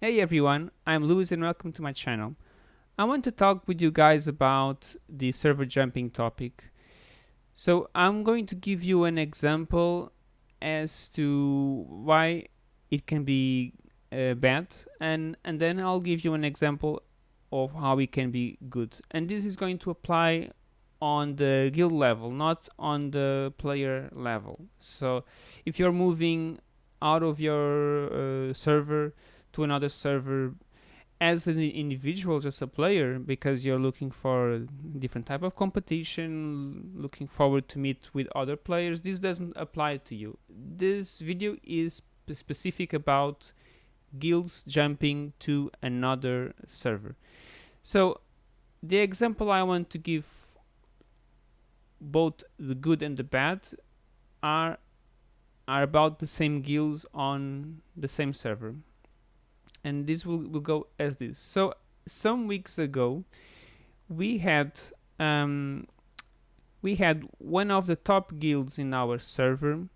Hey everyone, I'm Louis and welcome to my channel. I want to talk with you guys about the server jumping topic. So I'm going to give you an example as to why it can be uh, bad and, and then I'll give you an example of how it can be good. And this is going to apply on the guild level, not on the player level. So if you're moving out of your uh, server to another server as an individual just a player because you're looking for different type of competition looking forward to meet with other players. This doesn't apply to you. This video is specific about guilds jumping to another server. So the example I want to give both the good and the bad are are about the same guilds on the same server and this will, will go as this. So some weeks ago we had um, we had one of the top guilds in our server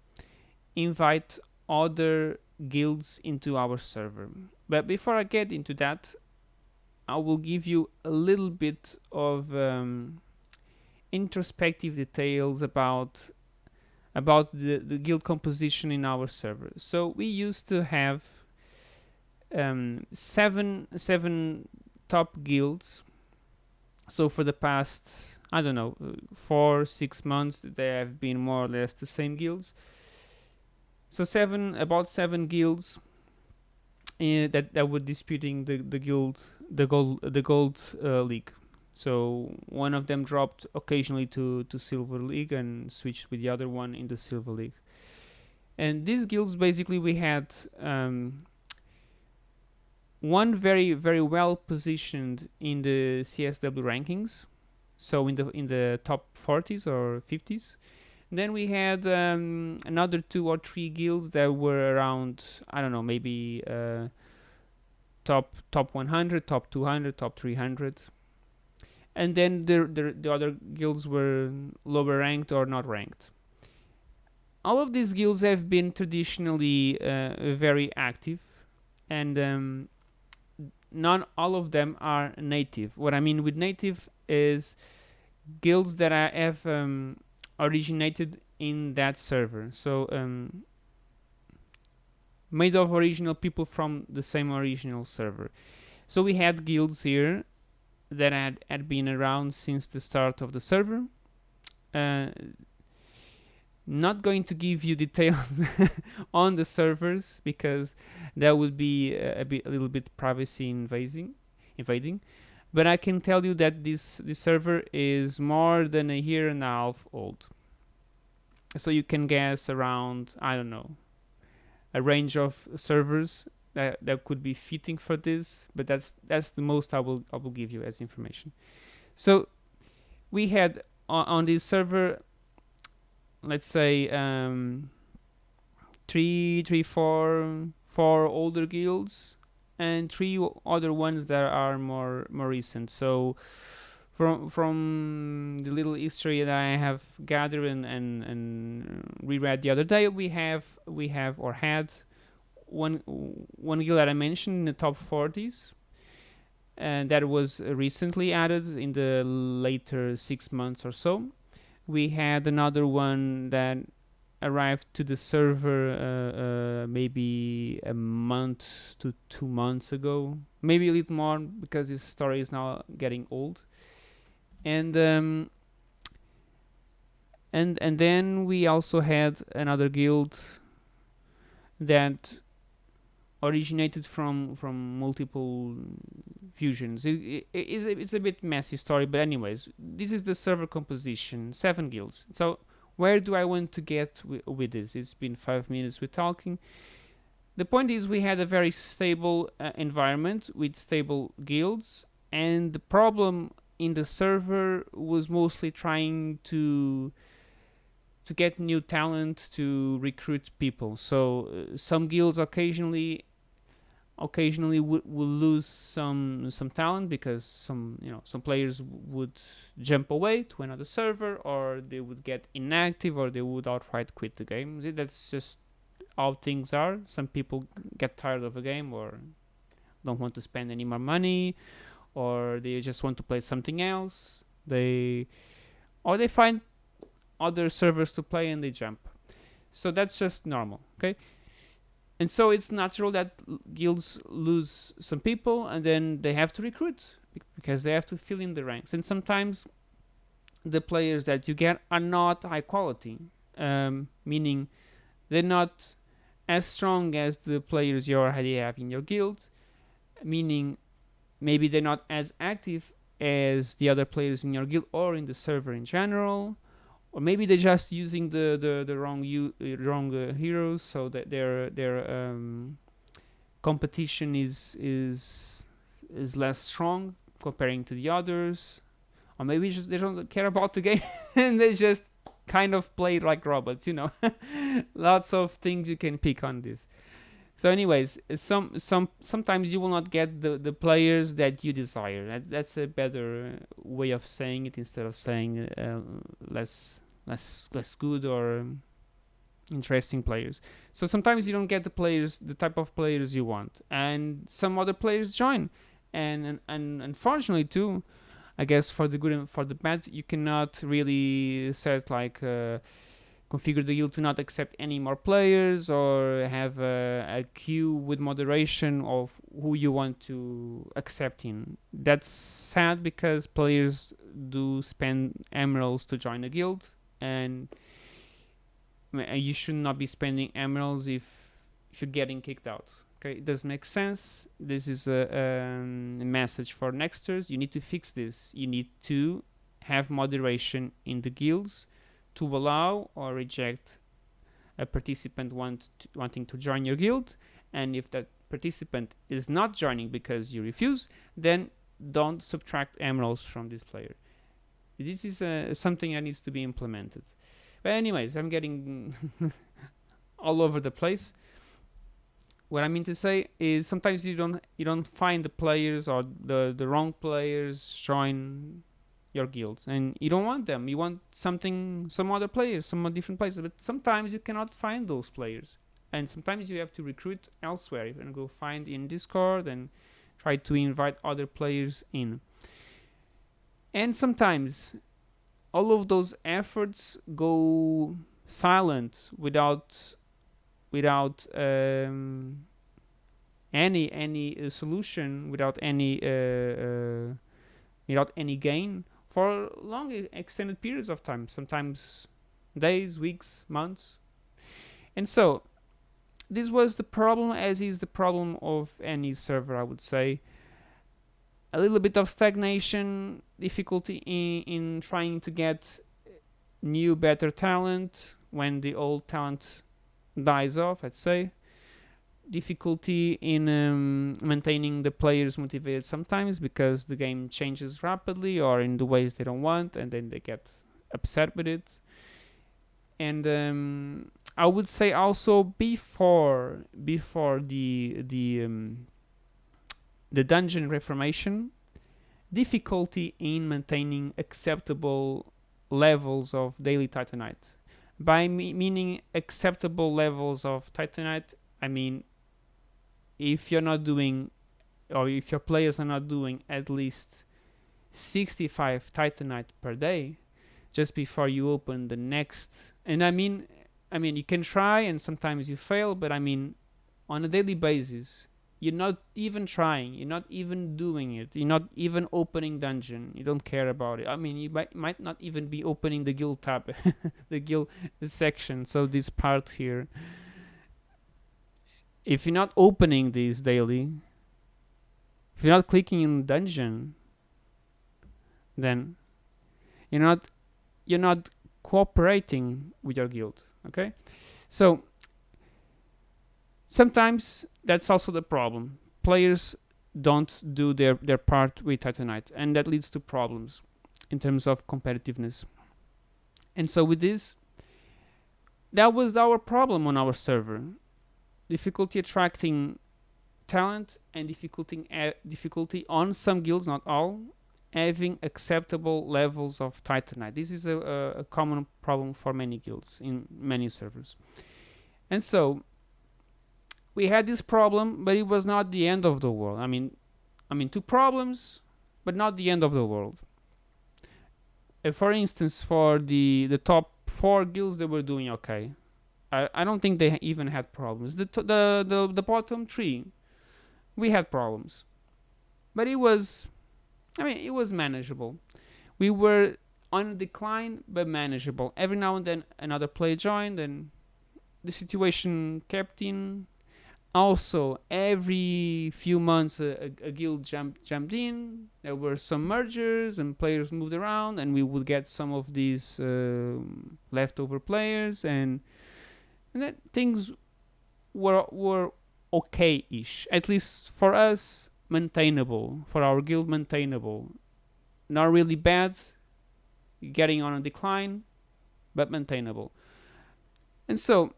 invite other guilds into our server. But before I get into that I will give you a little bit of um, introspective details about about the, the guild composition in our server. So we used to have um, seven seven top guilds. So for the past I don't know uh, four six months they have been more or less the same guilds. So seven about seven guilds uh, that that were disputing the the guild the gold the gold uh, league. So one of them dropped occasionally to to silver league and switched with the other one in the silver league. And these guilds basically we had um, one very very well positioned in the CSW rankings, so in the in the top 40s or 50s. then we had um, another two or three guilds that were around I don't know maybe uh, top top 100, top 200, top 300, and then the, the the other guilds were lower ranked or not ranked. All of these guilds have been traditionally uh, very active, and um, not all of them are native. What I mean with native is guilds that I have um, originated in that server. So um, made of original people from the same original server. So we had guilds here that had, had been around since the start of the server. Uh, not going to give you details on the servers because that would be uh, a, bit a little bit privacy invading invading. But I can tell you that this this server is more than a year and a half old. So you can guess around I don't know a range of servers that, that could be fitting for this but that's that's the most I will I will give you as information. So we had on, on this server let's say um, three, three, four, four older guilds, and three other ones that are more more recent. So from from the little history that I have gathered and, and, and reread the other day, we have we have or had one one guild that I mentioned in the top 40s, and that was recently added in the later six months or so we had another one that arrived to the server uh, uh, maybe a month to two months ago. Maybe a little more because this story is now getting old. And um, and and then we also had another guild that originated from from multiple fusions. It, it, it's, a, it's a bit messy story, but anyways, this is the server composition, seven guilds. So where do I want to get with this? It's been five minutes we're talking. The point is we had a very stable uh, environment with stable guilds, and the problem in the server was mostly trying to to get new talent to recruit people. So uh, some guilds occasionally occasionally would will lose some some talent because some you know some players would jump away to another server or they would get inactive or they would outright quit the game. That's just how things are. Some people get tired of a game or don't want to spend any more money or they just want to play something else. They or they find other servers to play and they jump. So that's just normal okay and so it's natural that guilds lose some people and then they have to recruit because they have to fill in the ranks. And sometimes the players that you get are not high quality um, meaning they're not as strong as the players you already have in your guild meaning maybe they're not as active as the other players in your guild or in the server in general or maybe they're just using the the, the wrong u- uh, wrong uh, heroes so that their their um, competition is is is less strong comparing to the others. Or maybe just they don't care about the game and they just kind of play like robots you know? Lots of things you can pick on this. So anyways some some sometimes you will not get the the players that you desire. That, that's a better way of saying it instead of saying uh, less less less good or um, interesting players. So sometimes you don't get the players the type of players you want. And some other players join. And and, and unfortunately too i guess for the good and for the bad you cannot really set like uh, configure the guild to not accept any more players or have a, a queue with moderation of who you want to accept in. That's sad because players do spend emeralds to join a guild and you should not be spending emeralds if, if you're getting kicked out. Okay, it does make sense. This is a, um, a message for nexters. You need to fix this. You need to have moderation in the guilds to allow or reject a participant want to, wanting to join your guild and if that participant is not joining because you refuse then don't subtract emeralds from this player this is uh, something that needs to be implemented. But anyways i'm getting all over the place. What i mean to say is sometimes you don't you don't find the players or the the wrong players join your guild and you don't want them. You want something some other players some different players. But sometimes you cannot find those players. And sometimes you have to recruit elsewhere. You can go find in discord and try to invite other players in and sometimes all of those efforts go silent without without um, any any uh, solution without any uh, uh, without any gain for long extended periods of time, sometimes days, weeks, months. And so this was the problem as is the problem of any server, I would say. A little bit of stagnation, difficulty in, in trying to get new, better talent. When the old talent dies off, let's say difficulty in um, maintaining the players motivated sometimes because the game changes rapidly or in the ways they don't want and then they get upset with it. And um, I would say also before before the the um, the dungeon reformation difficulty in maintaining acceptable levels of daily titanite. By me- meaning acceptable levels of titanite I mean if you're not doing or if your players are not doing at least 65 titanite per day just before you open the next and i mean i mean you can try and sometimes you fail but i mean on a daily basis you're not even trying you're not even doing it you're not even opening dungeon you don't care about it i mean you might, might not even be opening the guild tab the guild section so this part here if you're not opening these daily, if you're not clicking in dungeon, then you're not you're not cooperating with your guild. Okay, so sometimes that's also the problem. Players don't do their their part with Titanite, and that leads to problems in terms of competitiveness. And so with this, that was our problem on our server difficulty attracting talent and difficulty uh, difficulty on some guilds, not all, having acceptable levels of titanite. This is a, a, a common problem for many guilds in many servers. And so, we had this problem, but it was not the end of the world. I mean, I mean, two problems, but not the end of the world. Uh, for instance, for the the top four guilds, they were doing okay. I, I don't think they even had problems. The, the the the bottom three, we had problems, but it was, I mean, it was manageable. We were on a decline, but manageable. Every now and then, another player joined, and the situation kept in also every few months a, a, a, guild jumped jumped in. There were some mergers and players moved around and we would get some of these uh, leftover players and and that things were were okay-ish. At least for us maintainable. For our guild maintainable. Not really bad getting on a decline but maintainable. And so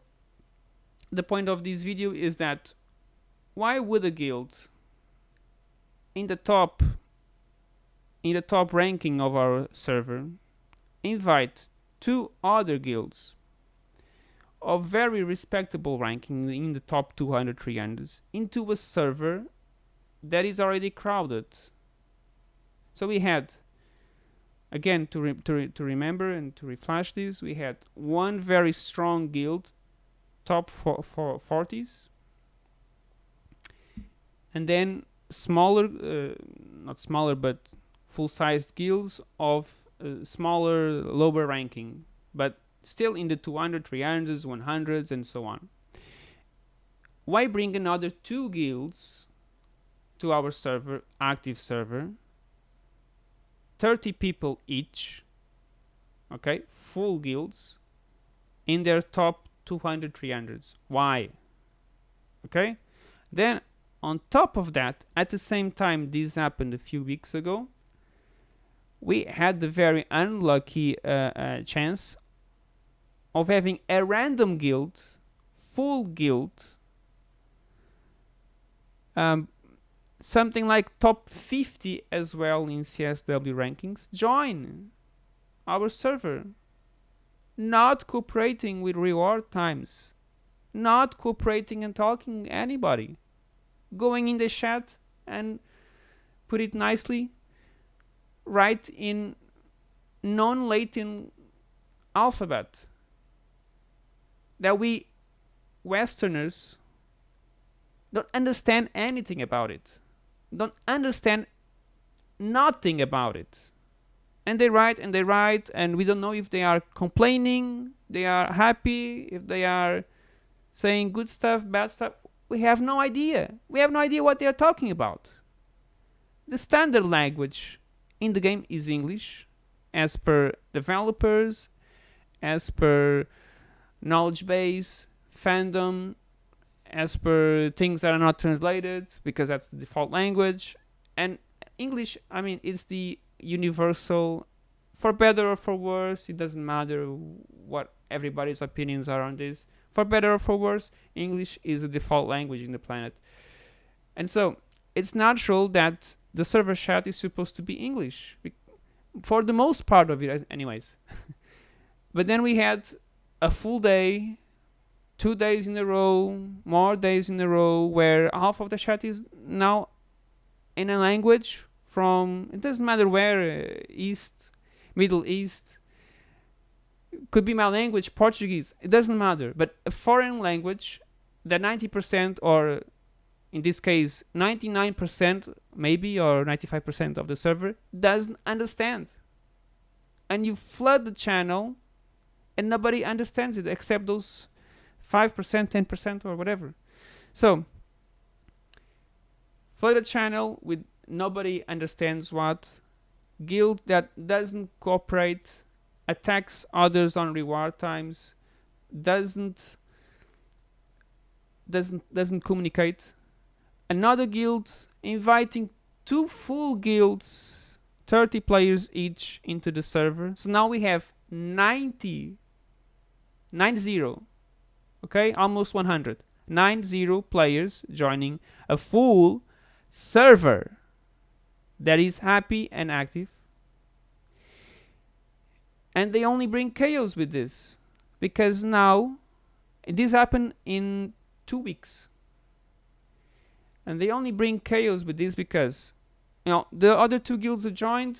the point of this video is that why would a guild in the top in the top ranking of our server invite two other guilds of very respectable ranking in the top 200 300s into a server that is already crowded? So we had again to, re to, re to remember and to reflash this we had one very strong guild top for, for 40s and then smaller uh, not smaller but full-sized guilds of uh, smaller lower ranking but still in the 200 300s 100s and so on. Why bring another two guilds to our server active server? 30 people each okay full guilds in their top 200 300s why? Okay? Then on top of that at the same time this happened a few weeks ago we had the very unlucky uh, uh, chance of having a random guild full guild um, something like top 50 as well in CSW rankings join our server not cooperating with reward times, not cooperating and talking anybody, going in the chat and put it nicely, write in non-Latin alphabet that we Westerners don't understand anything about it, don't understand nothing about it and they write and they write and we don't know if they are complaining they are happy if they are saying good stuff bad stuff. We have no idea. We have no idea what they are talking about. The standard language in the game is english as per developers as per knowledge base fandom as per things that are not translated because that's the default language. And english i mean it's the universal. For better or for worse it doesn't matter what everybody's opinions are on this. For better or for worse english is the default language in the planet. And so it's natural that the server chat is supposed to be english for the most part of it anyways. But then we had a full day two days in a row more days in a row where half of the chat is now in a language from it doesn't matter where uh, east middle east could be my language portuguese it doesn't matter. But a foreign language that 90% or in this case 99% maybe or 95% of the server doesn't understand. And you flood the channel and nobody understands it except those 5% 10% or whatever. So flood the channel with nobody understands what guild that doesn't cooperate attacks others on reward times doesn't doesn't doesn't communicate. Another guild inviting two full guilds 30 players each into the server. So now we have 90 90 okay? Almost 100 90 players joining a full server that is happy and active. And they only bring chaos with this. Because now, this happened in two weeks. and they only bring chaos with this because you know the other two guilds who joined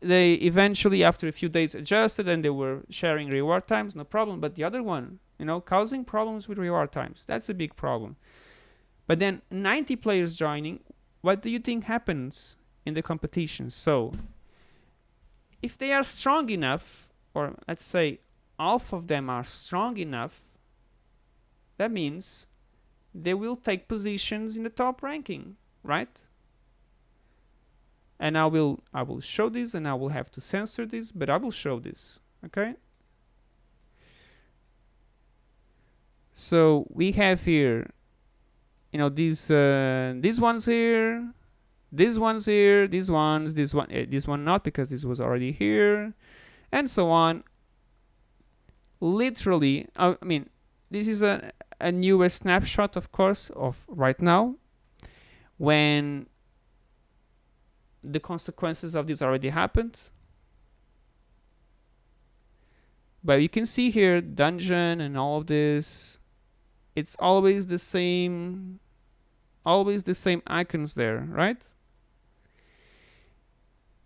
they eventually after a few days adjusted and they were sharing reward times no problem but the other one you know causing problems with reward times that's a big problem but then 90 players joining what do you think happens in the competition. So if they are strong enough or let's say half of them are strong enough that means they will take positions in the top ranking right? And I will I will show this and I will have to censor this but I will show this okay? So we have here you know these uh, these ones here these ones here these ones this one uh, this one not because this was already here and so on. Literally uh, I mean this is a, a newest snapshot of course of right now when the consequences of this already happened. But you can see here dungeon and all of this it's always the same always the same icons there right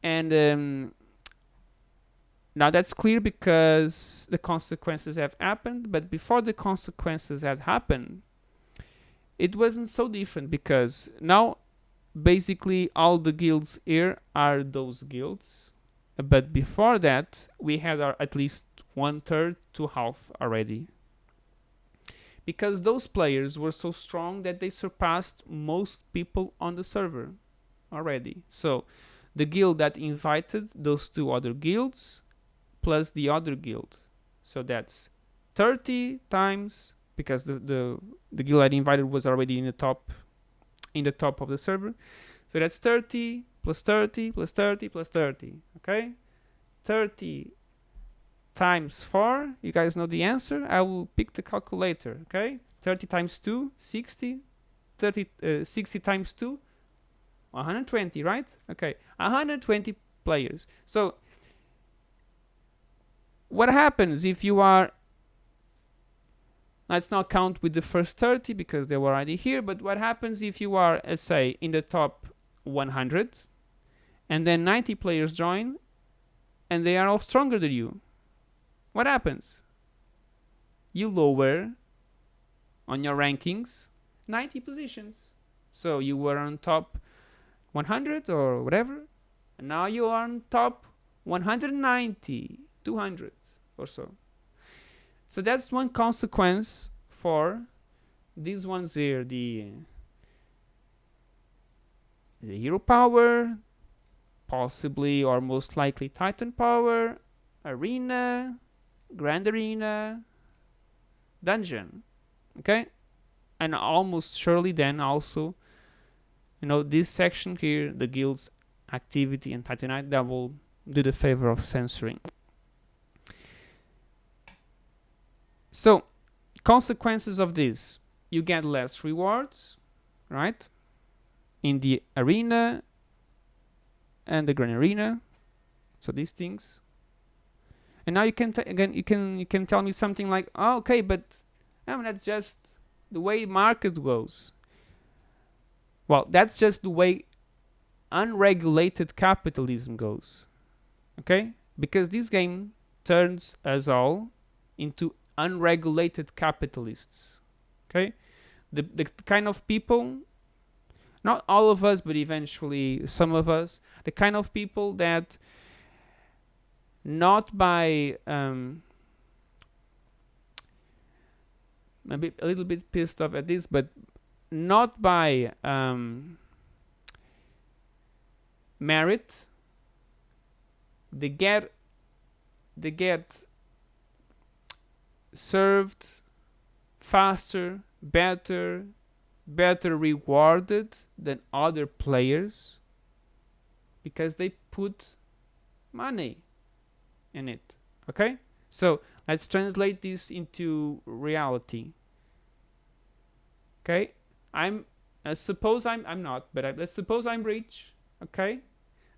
and um, now that's clear because the consequences have happened but before the consequences had happened it wasn't so different because now basically all the guilds here are those guilds but before that we had our at least one third to half already. Because those players were so strong that they surpassed most people on the server already. So the guild that invited those two other guilds plus the other guild so that's 30 times because the the, the guild I invited was already in the top in the top of the server. So that's 30 plus 30 plus 30 plus 30. Okay? 30 times 4. You guys know the answer. I will pick the calculator. Okay? 30 times 2, 60. 30, uh, 60 times 2, 120, right? Okay, 120 players. So, what happens if you are Let's not count with the first 30 because they were already here. But what happens if you are, let's say, in the top 100 and then 90 players join and they are all stronger than you? What happens? You lower on your rankings 90 positions. So you were on top 100 or whatever. And now you are on top 190, 200 or so. So that's one consequence for these ones here, the, the hero power, possibly or most likely titan power, arena, grand arena, dungeon, okay? And almost surely then also, you know, this section here, the guild's activity and titanite, that will do the favor of censoring. So, consequences of this, you get less rewards, right? In the arena and the grand arena. So these things. And now you can again you can you can tell me something like, oh, okay, but I mean, that's just the way market goes. Well, that's just the way unregulated capitalism goes. Okay? Because this game turns us all into unregulated capitalists. Okay, the the kind of people, not all of us, but eventually some of us, the kind of people that not by um, maybe a little bit pissed off at this, but not by um, merit. They get they get served faster, better, better rewarded than other players because they put money in it. Okay? So let's translate this into reality. Okay? I'm uh, suppose I'm I'm not, but I, let's suppose I'm rich. Okay?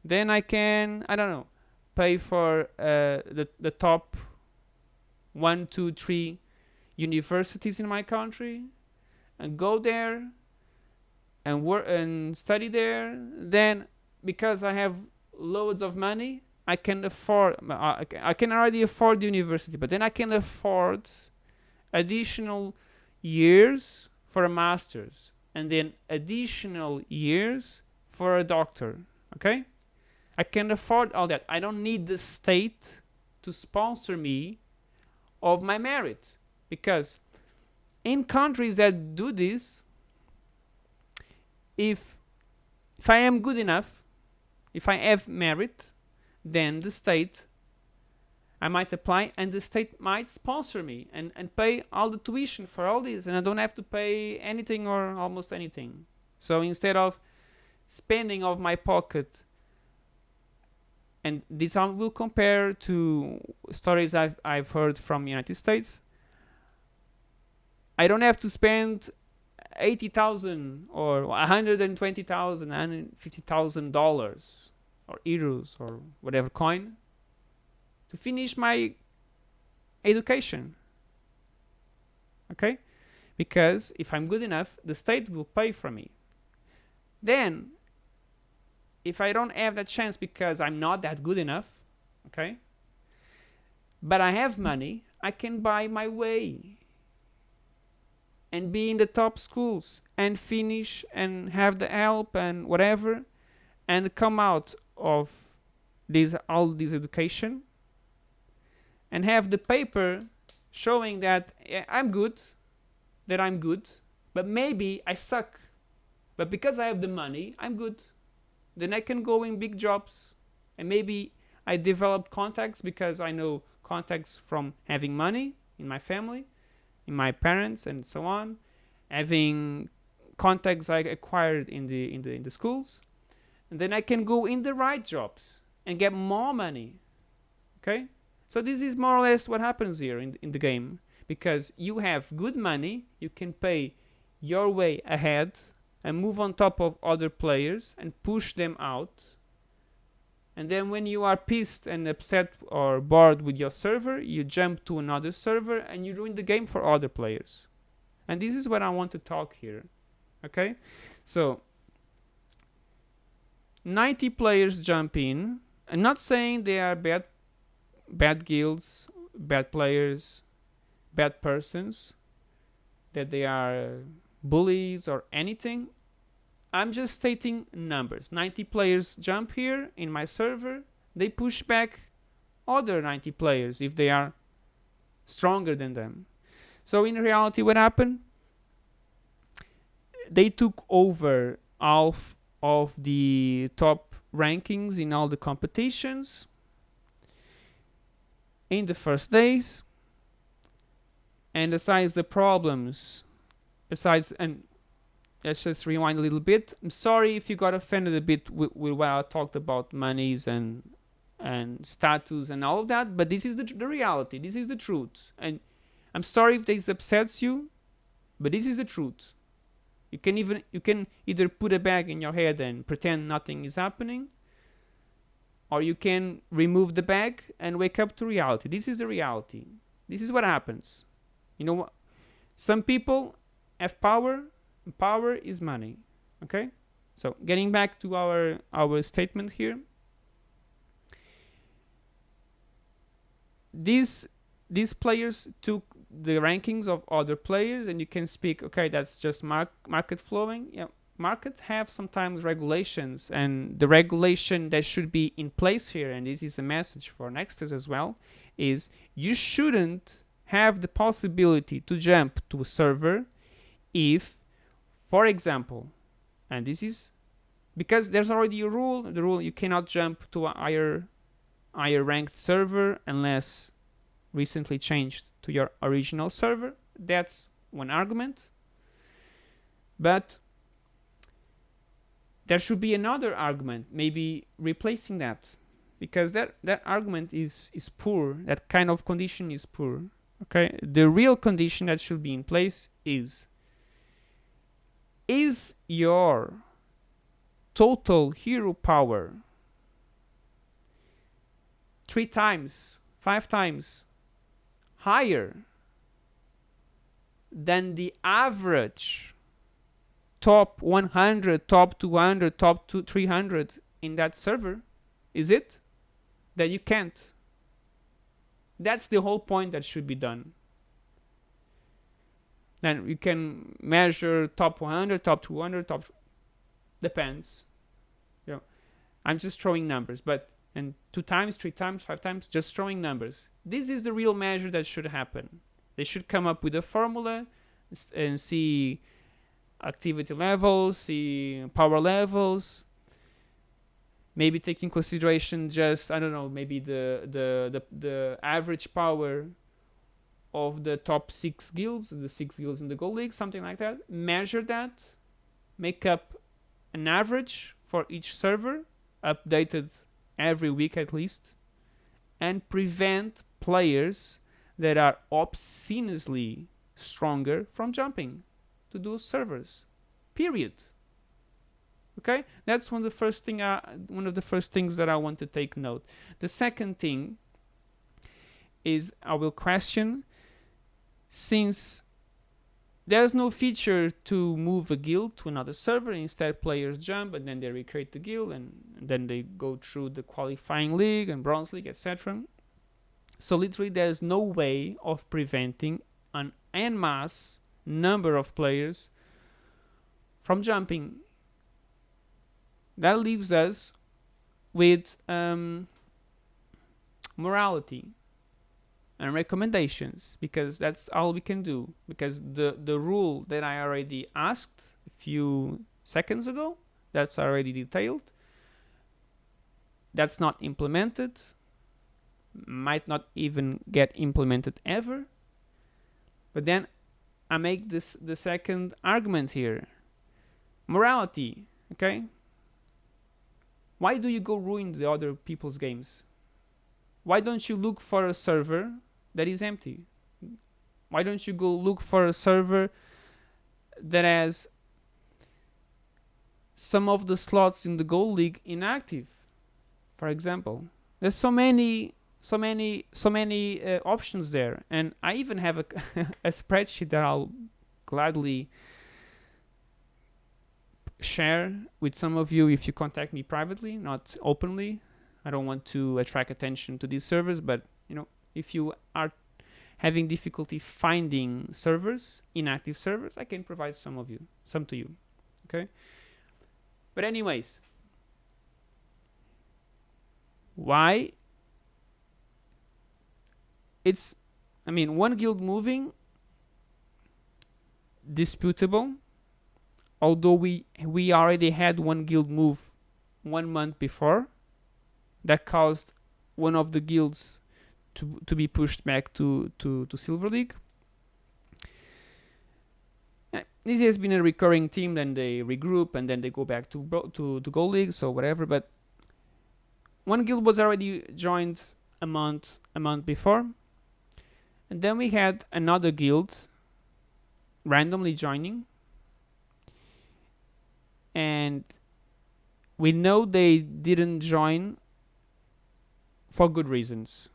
Then I can I don't know pay for uh, the the top one, two, three universities in my country and go there and work and study there, then because I have loads of money, I can afford. I I can already afford the university, but then I can afford additional years for a master's and then additional years for a doctor. Okay, I can afford all that. I don't need the state to sponsor me of my merit because in countries that do this if if I am good enough if I have merit then the state I might apply and the state might sponsor me and, and pay all the tuition for all this and I don't have to pay anything or almost anything so instead of spending of my pocket. And this I will compare to stories I've, I've heard from United States. I don't have to spend 80,000 or 120,000 150,000 dollars or euros or whatever coin to finish my education. Okay? Because if I'm good enough the state will pay for me. Then if I don't have that chance because I'm not that good enough okay but I have money I can buy my way and be in the top schools and finish and have the help and whatever and come out of this all this education and have the paper showing that I'm good that I'm good but maybe I suck. But because I have the money I'm good then I can go in big jobs. And maybe I develop contacts because I know contacts from having money in my family in my parents and so on, having contacts I acquired in the in the in the schools, and then I can go in the right jobs and get more money. Okay, so this is more or less what happens here in in the game. Because you have good money, you can pay your way ahead and move on top of other players and push them out. And then when you are pissed and upset or bored with your server you jump to another server and you ruin the game for other players. And this is what I want to talk here okay? So 90 players jump in. I'm not saying they are bad bad guilds bad players bad persons that they are bullies or anything I'm just stating numbers. 90 players jump here in my server. They push back other 90 players if they are stronger than them. So in reality, what happened? They took over half of the top rankings in all the competitions in the first days. And besides the problems, besides, and let's just rewind a little bit. I'm sorry if you got offended a bit with, with what I talked about monies and and status and all of that, but this is the, the reality. This is the truth. And I'm sorry if this upsets you, but this is the truth. You can even you can either put a bag in your head and pretend nothing is happening, or you can remove the bag and wake up to reality. This is the reality. This is what happens. You know what? Some people have power power is money okay? So getting back to our our statement here these these players took the rankings of other players and you can speak okay that's just mark, market flowing. Yeah market have sometimes regulations and the regulation that should be in place here and this is a message for Nexters as well is you shouldn't have the possibility to jump to a server if for example, and this is because there's already a rule, the rule you cannot jump to a higher, higher ranked server unless recently changed to your original server. That's one argument. But there should be another argument, maybe replacing that. Because that, that argument is, is poor, that kind of condition is poor. Okay, the real condition that should be in place is is your total hero power three times, five times higher than the average top 100 top 200 top two, 300 in that server? Is it? That you can't. That's the whole point that should be done then you can measure top 100 top 200 top depends. You know i'm just throwing numbers but and two times three times five times just throwing numbers. This is the real measure that should happen. They should come up with a formula and see activity levels see power levels. Maybe take in consideration just i don't know maybe the the the, the average power of the top six guilds the six guilds in the gold league something like that measure that make up an average for each server updated every week at least and prevent players that are obscenely stronger from jumping to those servers. Period. Okay? That's one of the first thing I, one of the first things that I want to take note. The second thing is I will question since there's no feature to move a guild to another server instead players jump and then they recreate the guild and, then they go through the qualifying league and bronze league etc so literally there's no way of preventing an en masse number of players from jumping. That leaves us with um, morality and recommendations because that's all we can do. Because the the rule that I already asked a few seconds ago that's already detailed. That's not implemented. Might not even get implemented ever. But then I make this the second argument here. Morality okay? Why do you go ruin the other people's games? Why don't you look for a server that is empty? Why don't you go look for a server that has some of the slots in the Gold League inactive? For example, there's so many, so many, so many uh, options there, and I even have a, a spreadsheet that I'll gladly share with some of you if you contact me privately, not openly. I don't want to attract attention to these servers, but you know, if you are having difficulty finding servers, inactive servers, I can provide some of you, some to you. Okay? But anyways, why it's I mean, one guild moving disputable although we we already had one guild move one month before that caused one of the guilds to to be pushed back to to to silver league. This has been a recurring team, then they regroup and then they go back to to to gold league so whatever but one guild was already joined a month a month before. And then we had another guild randomly joining. And we know they didn't join for good reasons.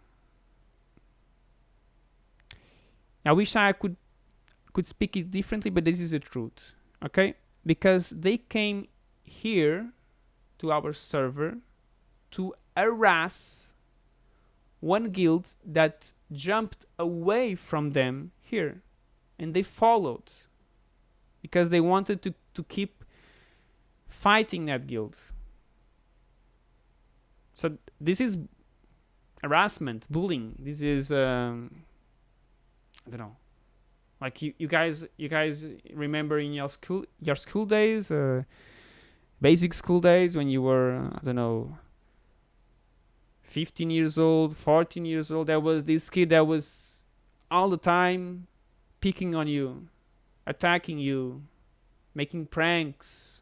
I wish I could could speak it differently, but this is the truth. Okay? Because they came here to our server to harass one guild that jumped away from them here and they followed because they wanted to, to keep fighting that guild. So this is harassment, bullying. This is um, I don't know. Like you, you guys, you guys remember in your school, your school days, uh, basic school days when you were, I don't know, 15 years old, 14 years old. There was this kid that was all the time picking on you, attacking you, making pranks,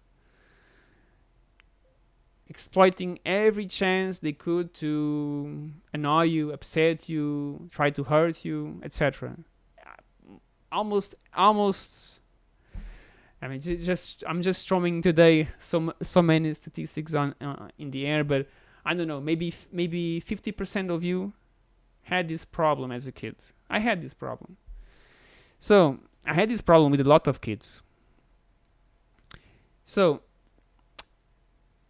exploiting every chance they could to annoy you, upset you, try to hurt you, etc. Almost, almost. I mean, just I'm just throwing today so so many statistics on uh, in the air, but I don't know. Maybe maybe 50% of you had this problem as a kid. I had this problem. So I had this problem with a lot of kids. So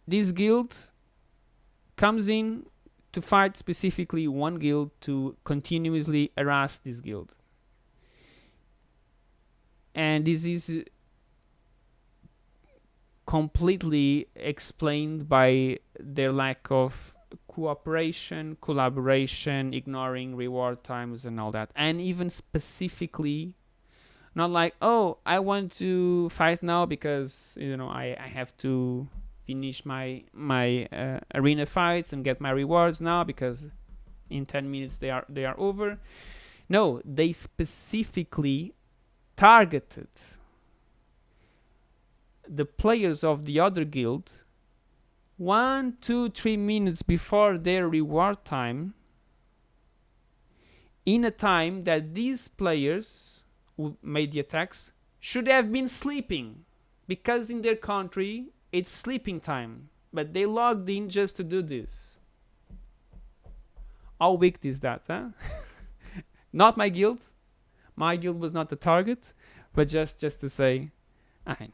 this guild comes in to fight specifically one guild to continuously harass this guild. And this is completely explained by their lack of cooperation, collaboration, ignoring reward times and all that. And even specifically not like oh I want to fight now because you know I, I have to finish my my uh, arena fights and get my rewards now because in 10 minutes they are they are over no they specifically targeted. The players of the other guild one two three minutes before their reward time in a time that these players who made the attacks should have been sleeping because in their country it's sleeping time. But they logged in just to do this. How wicked is that huh? Not my guild my guild was not the target but just just to say I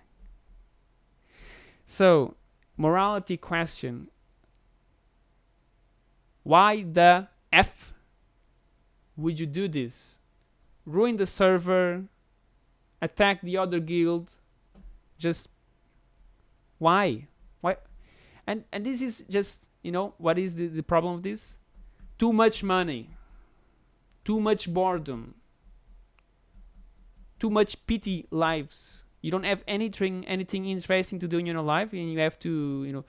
so morality question why the f would you do this ruin the server, attack the other guild, just why? Why? And and this is just you know what is the, the problem of this? Too much money, too much boredom, too much pity lives. You don't have anything anything interesting to do in your life, and you have to you know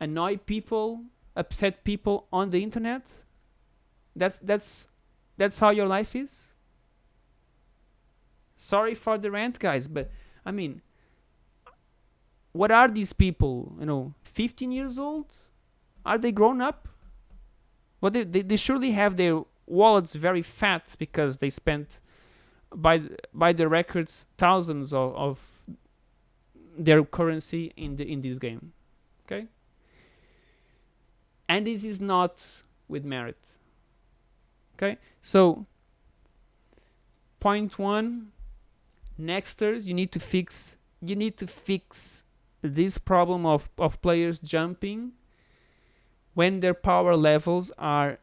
annoy people, upset people on the internet. That's that's that's how your life is? Sorry for the rant, guys, but I mean, what are these people? You know, 15 years old? Are they grown up? Well, they, they, they surely have their wallets very fat because they spent by by the records thousands of, of their currency in the in this game okay? And this is not with merit okay? So point one nexters you need to fix you need to fix this problem of, of players jumping when their power levels are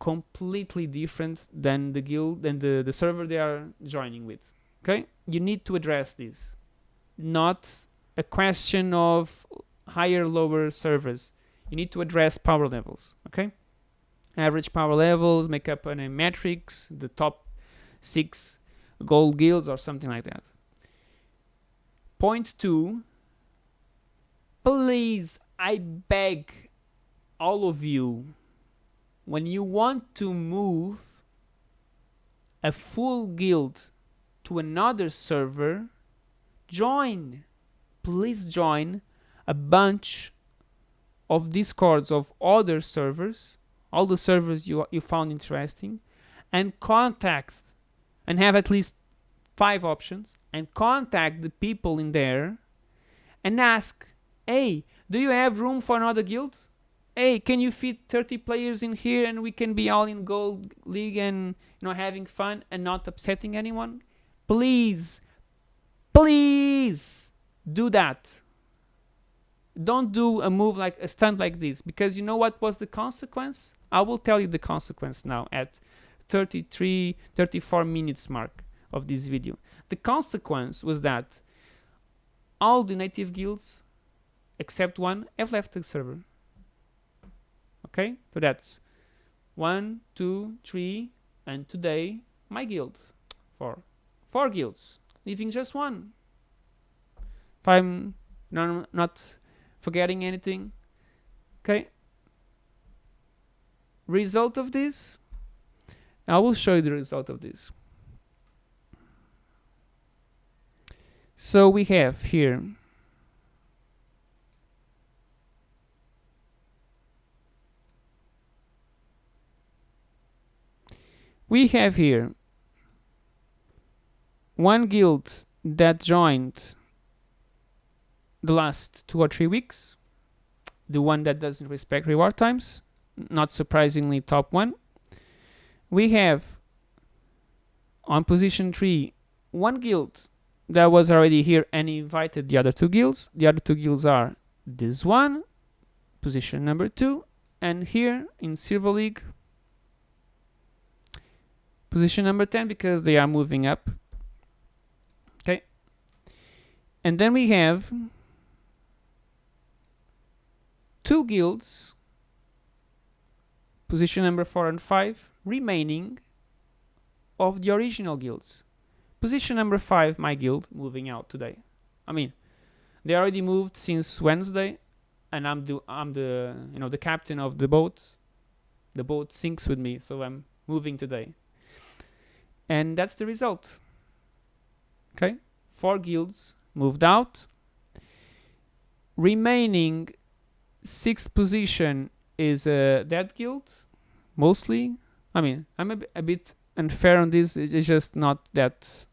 completely different than the guild than the, the server they are joining with. Okay? You need to address this. Not a question of higher lower servers. You need to address power levels. Okay? Average power levels, make up a matrix, the top six gold guilds or something like that. Point two, please, I beg all of you, when you want to move a full guild to another server, join, please join a bunch of discords of other servers all the servers you, you found interesting and contact and have at least five options and contact the people in there and ask hey do you have room for another guild hey can you fit 30 players in here and we can be all in gold league and you know having fun and not upsetting anyone please please do that don't do a move like a stunt like this because you know what was the consequence I will tell you the consequence now at 33, 34 minutes mark of this video. The consequence was that all the native guilds except one have left the server. Okay, so that's one, two, three, and today my guild. Four. Four guilds, leaving just one. If I'm not forgetting anything. Okay, result of this I will show you the result of this so we have here we have here one guild that joined the last two or three weeks the one that doesn't respect reward times not surprisingly top one. We have on position 3 one guild that was already here and invited the other two guilds. The other two guilds are this one, position number two, and here in Silver League, position number 10 because they are moving up. Okay. And then we have two guilds, position number 4 and 5, remaining of the original guilds. Position number 5, my guild, moving out today. I mean, they already moved since Wednesday, and I'm the I'm the you know the captain of the boat. The boat sinks with me, so I'm moving today. And that's the result. Okay, four guilds moved out. Remaining sixth position is uh, that guild, mostly. I mean, I'm a, bit unfair on this. It's just not that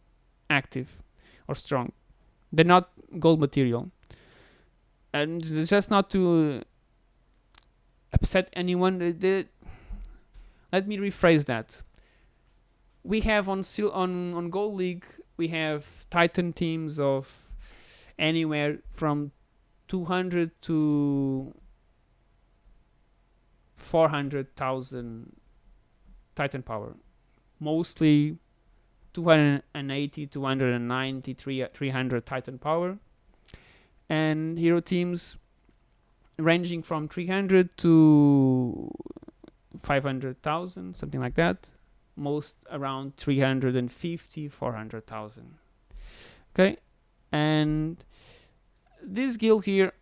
active or strong. They're not gold material. And just not to upset anyone. the- the- let me rephrase that. We have on on on Gold League we have Titan teams of anywhere from 200 to 400,000 Titan power. Mostly 280, 290, 300 Titan power. And hero teams ranging from 300 to 500,000, something like that. Most around 350, 400,000. Okay, and this guild here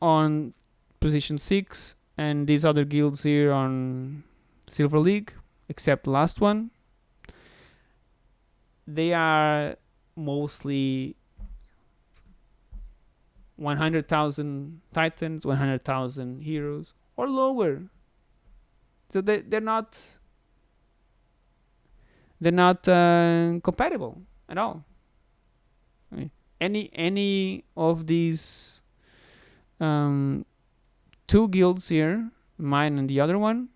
on position 6 and these other guilds here on Silver League, except last one, they are mostly 100,000 titans, 100,000 heroes, or lower. So they, they're not they're not uh, compatible at all. I mean, any any of these um, two guilds here, mine and the other one,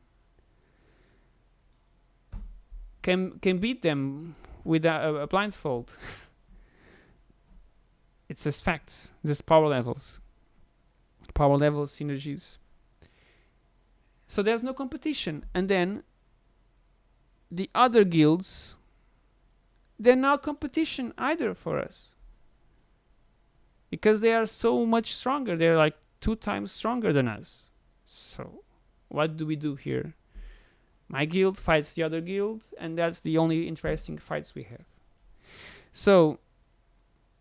can can beat them with a, a blindfold. it's just facts, just power levels, power levels, synergies. So there's no competition, and then the other guilds, they're not competition either for us because they are so much stronger. They're like two times stronger than us. So, what do we do here? My guild fights the other guild, and that's the only interesting fights we have. So,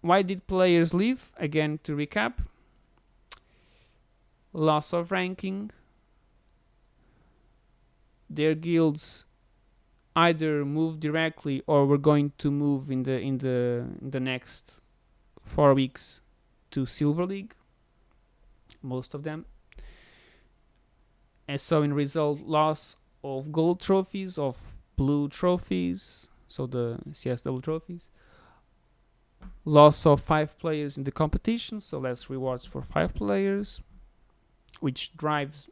why did players leave? Again, to recap loss of ranking, their guilds either move directly or we're going to move in the in the in the next four weeks to Silver League. Most of them. And so in result loss of gold trophies, of blue trophies, so the CSW trophies. Loss of five players in the competition, so less rewards for five players, which drives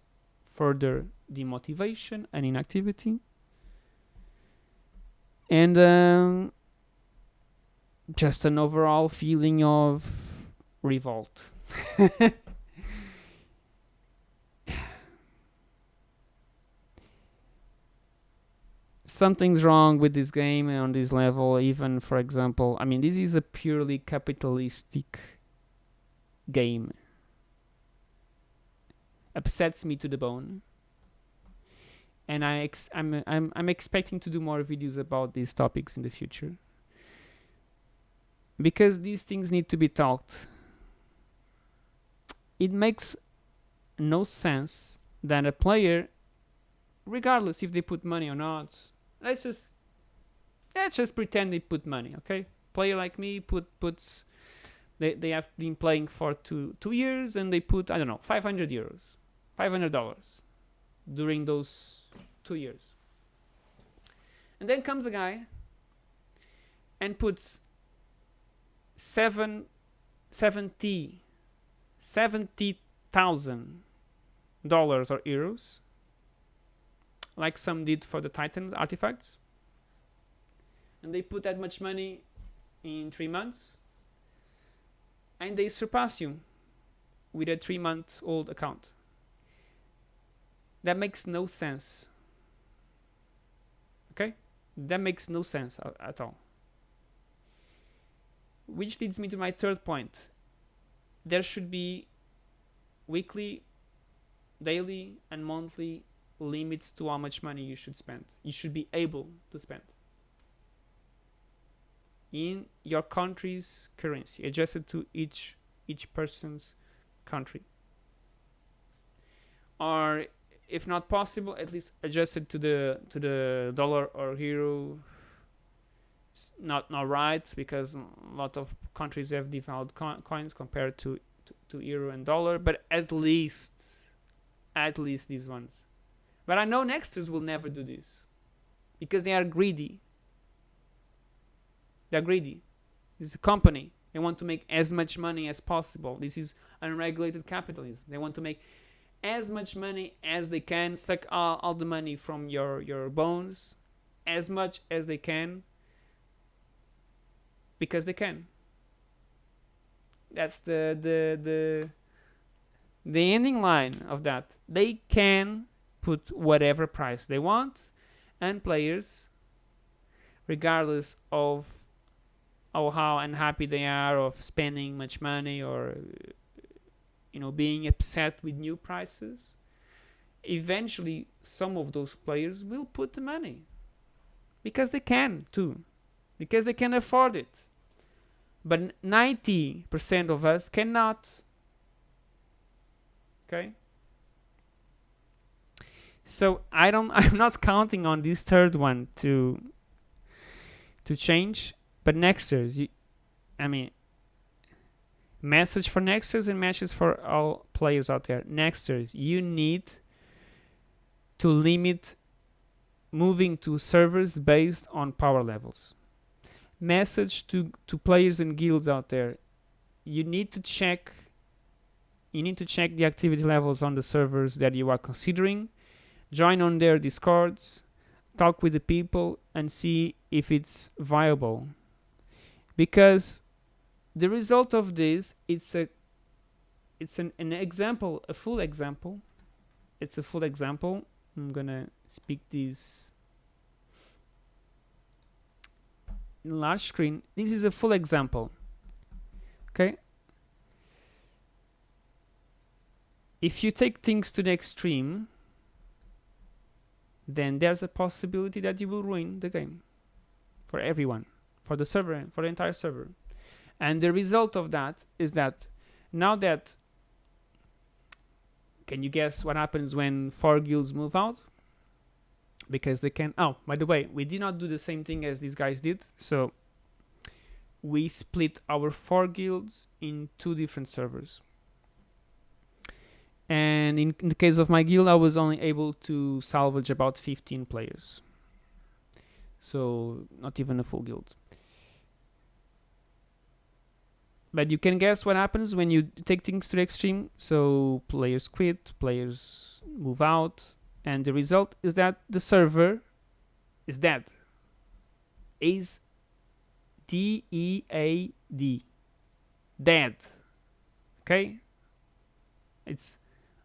further demotivation and inactivity. And um, just an overall feeling of revolt. Something's wrong with this game on this level, even for example, I mean, this is a purely capitalistic game. Upsets me to the bone. And I ex- I'm, I'm, I'm expecting to do more videos about these topics in the future because these things need to be talked. It makes no sense that a player, regardless if they put money or not, let's just let's just pretend they put money, okay? Player like me put puts they they have been playing for two two years and they put I don't know five hundred euros, five hundred dollars during those two years. And then comes a guy and puts seven, 70 thousand dollars or euros like some did for the titans artifacts and they put that much money in three months and they surpass you with a three month old account. That makes no sense. That makes no sense at all. Which leads me to my third point. There should be weekly, daily, and monthly limits to how much money you should spend. You should be able to spend in your country's currency, adjusted to each each person's country. Or if not possible, at least adjusted to the to the dollar or euro. It's not not right because a lot of countries have devalued co coins compared to, to to euro and dollar, but at least at least these ones. But I know Nexters will never do this because they are greedy they're greedy. This is a company. They want to make as much money as possible. This is unregulated capitalism. They want to make as much money as they can, suck all, all the money from your, your bones as much as they can because they can. That's the the the the ending line of that. They can put whatever price they want and players regardless of how unhappy they are of spending much money or you know being upset with new prices eventually some of those players will put the money. Because they can too. Because they can afford it. But 90% of us cannot. Okay? So i don't i'm not counting on this third one to to change. But Nexters, you, I mean, message for Nexters and message for all players out there. Nexters, you need to limit moving to servers based on power levels. Message to, to players and guilds out there. You need to check you need to check the activity levels on the servers that you are considering. Join on their discords, talk with the people and see if it's viable because the result of this it's a it's an, an example a full example. It's a full example. I'm gonna speak this in large screen. This is a full example. Okay? If you take things to the extreme then there's a possibility that you will ruin the game for everyone for the server, for the entire server. And the result of that is that now that can you guess what happens when four guilds move out? Because they can. Oh, by the way, we did not do the same thing as these guys did. So we split our four guilds in two different servers. And in, in the case of my guild, I was only able to salvage about 15 players. So not even a full guild. But you can guess what happens when you take things to the extreme. So players quit players move out and the result is that the server is dead. Is d-e-a-d dead. Okay? It's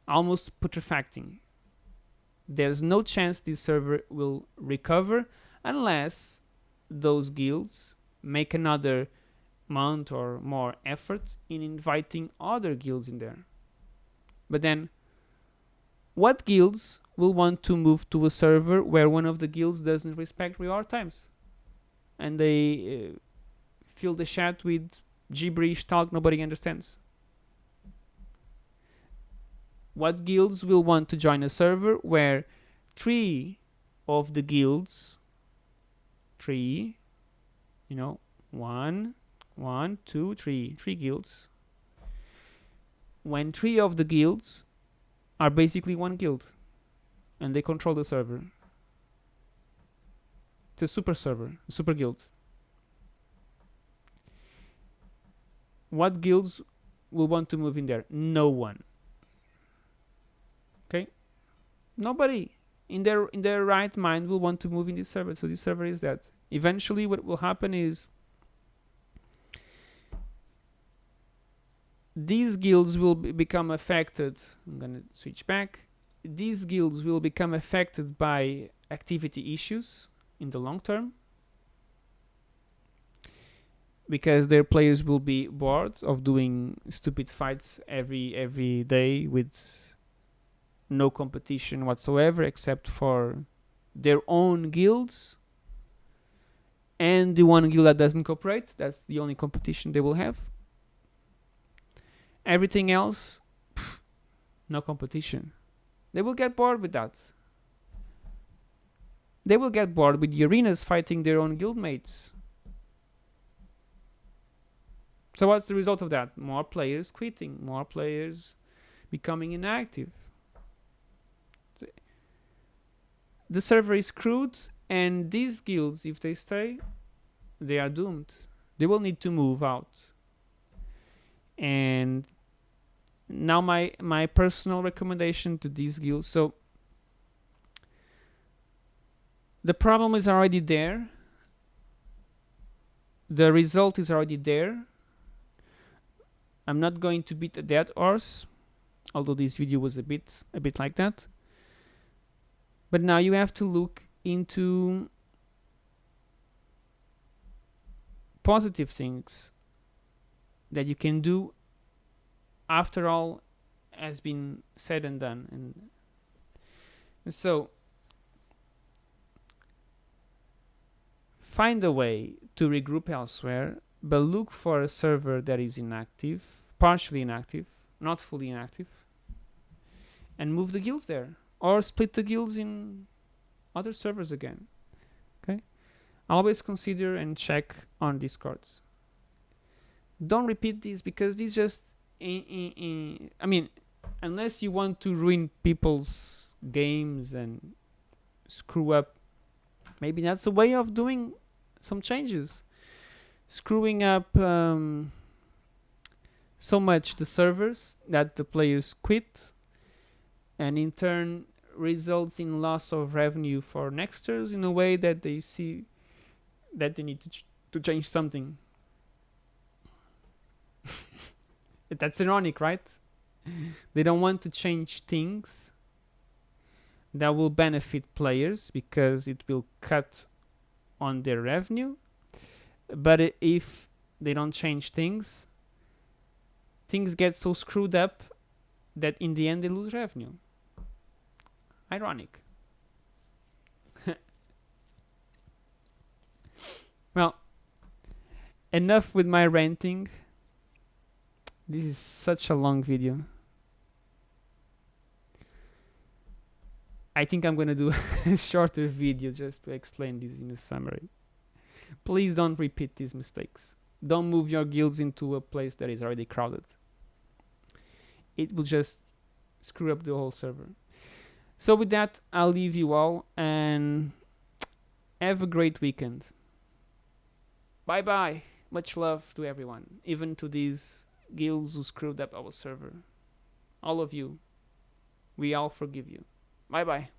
almost putrefacting. There's no chance this server will recover unless those guilds make another month or more effort in inviting other guilds in there. But then, what guilds will want to move to a server where one of the guilds doesn't respect reward times? And they uh, fill the chat with gibberish talk nobody understands. What guilds will want to join a server where three of the guilds, three, you know, one, one, two, three, three guilds. When three of the guilds are basically one guild and they control the server. It's a super server, super guild. What guilds will want to move in there? No one. Okay? Nobody in their in their right mind will want to move in this server. So this server is that. Eventually what will happen is these guilds will be become affected. I'm gonna switch back. These guilds will become affected by activity issues in the long term because their players will be bored of doing stupid fights every every day with no competition whatsoever except for their own guilds and the one guild that doesn't cooperate that's the only competition they will have everything else pff, no competition. They will get bored with that. They will get bored with the arenas fighting their own guildmates. So what's the result of that? More players quitting more players becoming inactive. The server is screwed and these guilds if they stay they are doomed. They will need to move out. And now my my personal recommendation to these guilds. So the problem is already there. The result is already there. I'm not going to beat a dead horse although this video was a bit a bit like that. But now you have to look into positive things that you can do after all has been said and done. And, so find a way to regroup elsewhere but look for a server that is inactive partially inactive not fully inactive and move the guilds there or split the guilds in other servers again okay? Always consider and check on discords. Don't repeat these because these just in, in, in, I mean unless you want to ruin people's games and screw up maybe that's a way of doing some changes. Screwing up um, so much the servers that the players quit and in turn results in loss of revenue for nexters in a way that they see that they need to, ch to change something that's ironic right? They don't want to change things that will benefit players because it will cut on their revenue. But if they don't change things things get so screwed up that in the end they lose revenue. Ironic. Well enough with my ranting this is such a long video. I think I'm gonna do a shorter video just to explain this in a summary. Please don't repeat these mistakes. Don't move your guilds into a place that is already crowded. It will just screw up the whole server. So with that I'll leave you all and have a great weekend. Bye bye much love to everyone even to these guilds who screwed up our server. All of you. We all forgive you. Bye bye